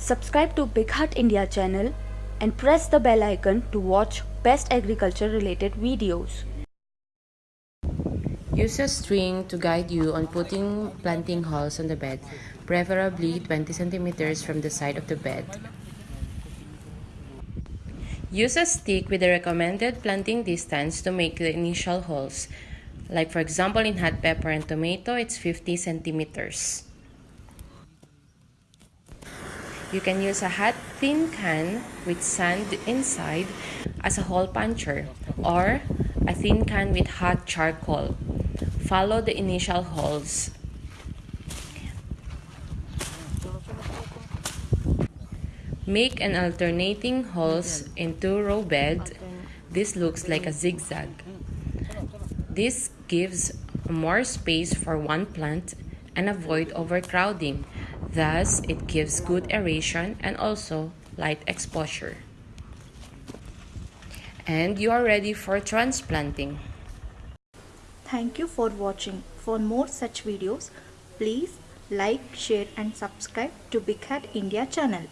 Subscribe to BigHaat India channel and press the bell icon to watch best agriculture related videos. Use a string to guide you on putting planting holes on the bed, preferably 20 centimeters from the side of the bed. Use a stick with the recommended planting distance to make the initial holes. Like for example in hot pepper and tomato, it's 50 centimeters. You can use a hot tin can with sand inside as a hole puncher or a thin can with hot charcoal. Follow the initial holes. Make an alternating holes in two row bed. This looks like a zigzag. This gives more space for one plant and avoid overcrowding. Thus, it gives good aeration and also light exposure. And you are ready for transplanting. Thank you for watching. For more such videos, please like, share and subscribe to BigHaat India channel.